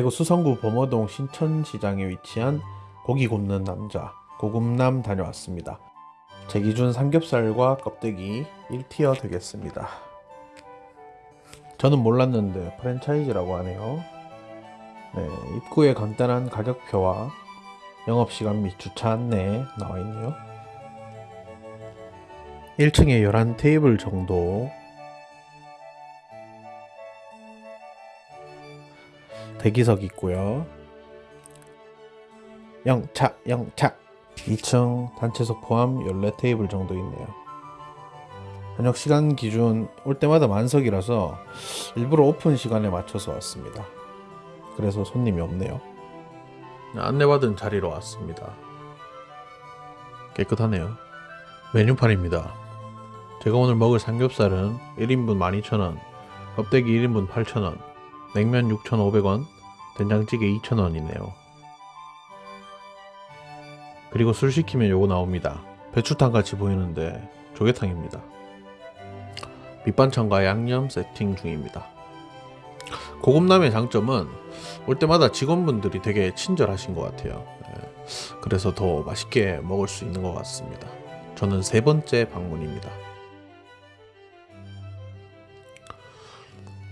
대구 수성구 범어동 신천시장에 위치한 고기 굽는 남자 고급남 다녀왔습니다. 제 기준 삼겹살과 껍데기 1티어 되겠습니다. 저는 몰랐는데 프랜차이즈라고 하네요. 네, 입구에 간단한 가격표와 영업시간 및 주차 안내 나와 있네요. 1층에 11 테이블 정도 대기석 있고요. 영차 영차 2층 단체석 포함 14테이블 정도 있네요. 저녁 시간 기준 올 때마다 만석이라서 일부러 오픈 시간에 맞춰서 왔습니다. 그래서 손님이 없네요. 안내받은 자리로 왔습니다. 깨끗하네요. 메뉴판입니다. 제가 오늘 먹을 삼겹살은 1인분 12,000원, 껍데기 1인분 8,000원, 냉면 6,500원, 된장찌개 2,000원이네요. 그리고 술 시키면 요거 나옵니다. 배추탕 같이 보이는데 조개탕입니다. 밑반찬과 양념 세팅 중입니다. 고급남의 장점은 올 때마다 직원분들이 되게 친절하신 것 같아요. 네. 그래서 더 맛있게 먹을 수 있는 것 같습니다. 저는 세 번째 방문입니다.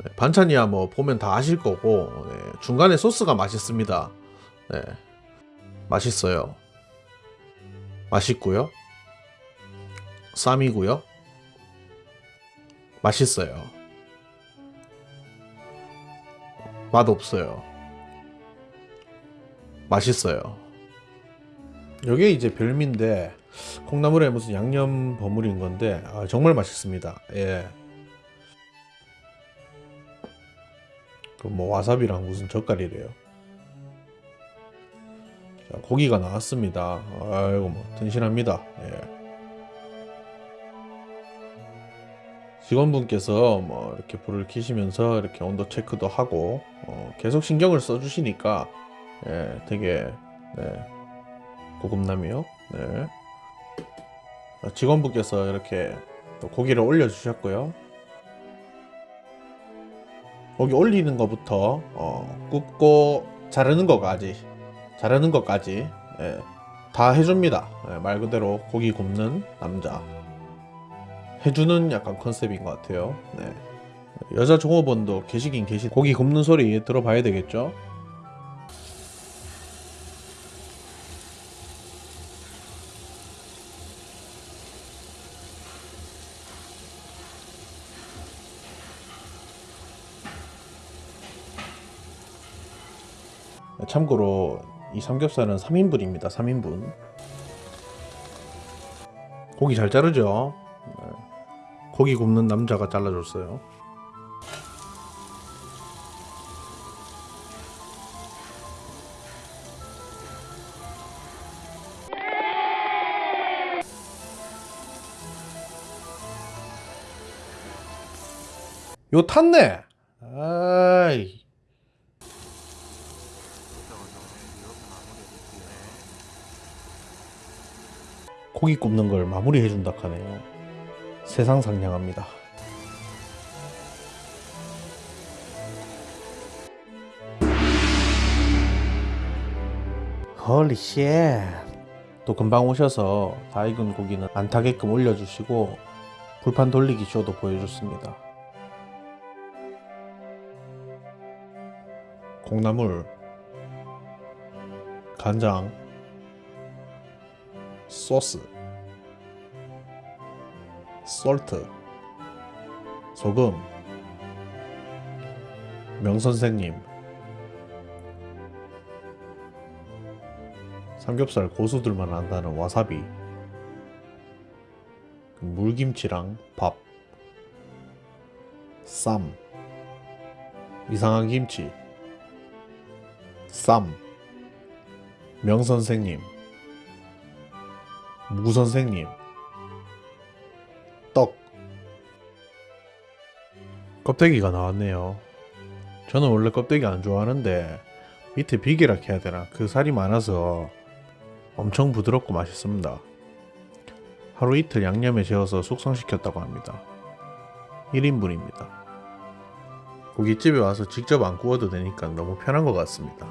네, 반찬이야 뭐 보면 다 아실 거고 네, 중간에 소스가 맛있습니다. 네, 맛있어요. 맛있고요. 쌈이고요. 맛있어요. 맛 없어요. 맛있어요. 이게 이제 별미인데 콩나물에 무슨 양념 버무린 건데 아, 정말 맛있습니다. 예. 그 뭐 와사비랑 무슨 젓갈이래요. 자, 고기가 나왔습니다. 아이고 뭐 든실합니다. 예. 직원분께서 뭐 이렇게 불을 켜시면서 이렇게 온도 체크도 하고 어, 계속 신경을 써주시니까 예, 되게 네, 고급남이요. 네. 직원분께서 이렇게 또 고기를 올려주셨고요. 고기 올리는 것부터 어, 굽고 자르는 것까지 자르는 것까지 예, 다 해줍니다. 예, 말 그대로 고기 굽는 남자 해주는 약간 컨셉인 것 같아요. 네. 여자 종업원도 계시긴 계시 고기 굽는 소리 들어봐야 되겠죠? 참고로 이 삼겹살은 3인분입니다. 3인분. 고기 잘 자르죠? 네. 고기 굽는 남자가 잘라줬어요. 요 탔네. 아이. 고기 굽는 걸 마무리해 준다 하네요. 세상 상냥합니다. Holy shit. 또 금방 오셔서 다 익은 고기는 안 타게끔 올려주시고 불판 돌리기 쇼도 보여줬습니다. 콩나물 간장 소스 솔트 소금 명선생님 삼겹살 고수들만 안다는 와사비 그 물김치랑 밥 쌈, 이상한 김치, 쌈, 명선생님, 무선생님, 떡, 껍데기가 나왔네요. 저는 원래 껍데기 안 좋아하는데 밑에 비계락 해야 되나 그 살이 많아서 엄청 부드럽고 맛있습니다. 하루 이틀 양념에 재워서 숙성시켰다고 합니다. 1인분입니다. 고깃집에 와서 직접 안 구워도 되니까 너무 편한 것 같습니다.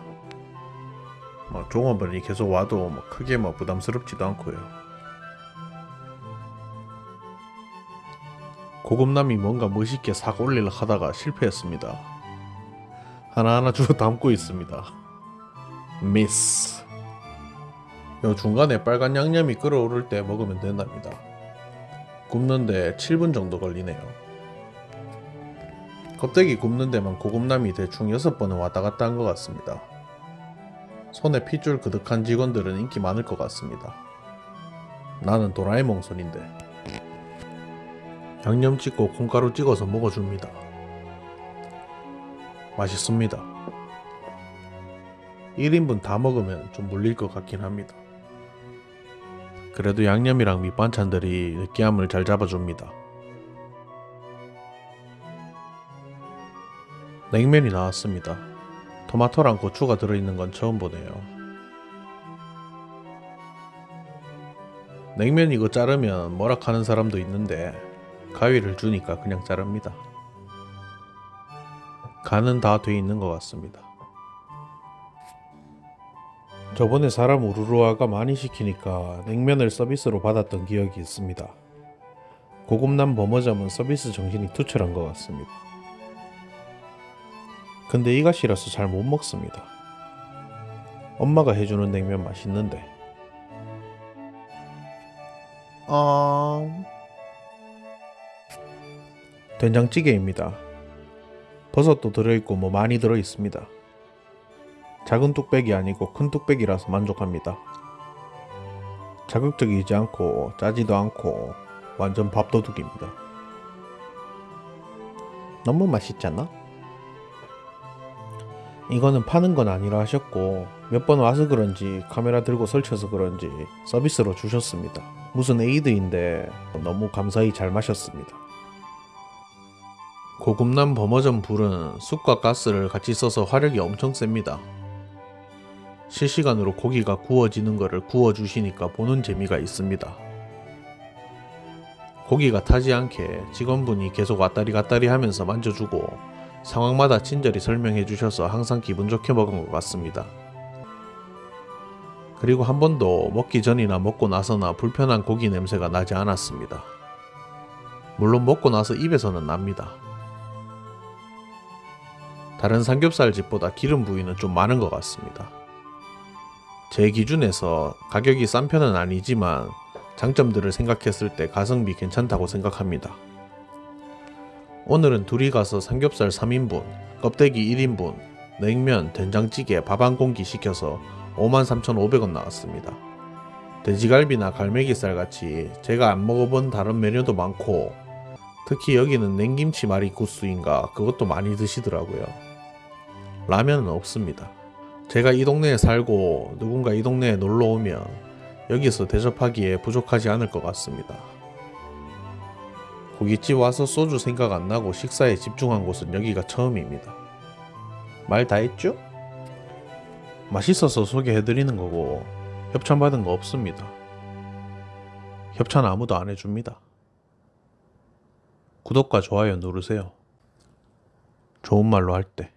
뭐 종업원이 계속 와도 뭐 크게 뭐 부담스럽지도 않고요. 고급남이 뭔가 멋있게 싹 올리려 하다가 실패했습니다. 하나하나 주워 담고 있습니다. 미스. 요 중간에 빨간 양념이 끓어오를 때 먹으면 된답니다. 굽는데 7분 정도 걸리네요. 껍데기 굽는 데만 고급남이 대충 6번은 왔다 갔다 한 것 같습니다. 손에 핏줄 그득한 직원들은 인기 많을 것 같습니다. 나는 도라에몽 손인데. 양념 찍고 콩가루 찍어서 먹어줍니다. 맛있습니다. 1인분 다 먹으면 좀 물릴 것 같긴 합니다. 그래도 양념이랑 밑반찬들이 느끼함을 잘 잡아줍니다. 냉면이 나왔습니다. 토마토랑 고추가 들어있는 건 처음 보네요. 냉면 이거 자르면 뭐라 하는 사람도 있는데 가위를 주니까 그냥 자릅니다. 간은 다 돼 있는 것 같습니다. 저번에 사람 우르르아가 많이 시키니까 냉면을 서비스로 받았던 기억이 있습니다. 고급남 버머점은 서비스 정신이 투철한 것 같습니다. 근데 이가 싫어서 잘 못 먹습니다. 엄마가 해주는 냉면 맛있는데. 어... 된장찌개입니다. 버섯도 들어있고 뭐 많이 들어있습니다. 작은 뚝배기 아니고 큰 뚝배기라서 만족합니다. 자극적이지 않고 짜지도 않고 완전 밥도둑입니다. 너무 맛있잖아? 이거는 파는 건 아니라 하셨고 몇 번 와서 그런지 카메라 들고 설쳐서 그런지 서비스로 주셨습니다. 무슨 에이드인데 너무 감사히 잘 마셨습니다. 고급남 버머전 불은 숯과 가스를 같이 써서 화력이 엄청 셉니다. 실시간으로 고기가 구워지는 거를 구워주시니까 보는 재미가 있습니다. 고기가 타지 않게 직원분이 계속 왔다리 갔다리 하면서 만져주고 상황마다 친절히 설명해 주셔서 항상 기분 좋게 먹은 것 같습니다. 그리고 한 번도 먹기 전이나 먹고 나서나 불편한 고기 냄새가 나지 않았습니다. 물론 먹고 나서 입에서는 납니다. 다른 삼겹살 집보다 기름 부위는 좀 많은 것 같습니다. 제 기준에서 가격이 싼 편은 아니지만 장점들을 생각했을 때 가성비 괜찮다고 생각합니다. 오늘은 둘이 가서 삼겹살 3인분, 껍데기 1인분, 냉면, 된장찌개, 밥 한 공기 시켜서 53,500원 나왔습니다. 돼지갈비나 갈매기살 같이 제가 안 먹어본 다른 메뉴도 많고 특히 여기는 냉김치 마리 구스인가 그것도 많이 드시더라고요. 라면은 없습니다. 제가 이 동네에 살고 누군가 이 동네에 놀러 오면 여기서 대접하기에 부족하지 않을 것 같습니다. 고깃집 와서 소주 생각 안 나고 식사에 집중한 곳은 여기가 처음입니다. 말 다 했죠? 맛있어서 소개해드리는 거고 협찬 받은 거 없습니다. 협찬 아무도 안 해줍니다. 구독과 좋아요 누르세요. 좋은 말로 할 때.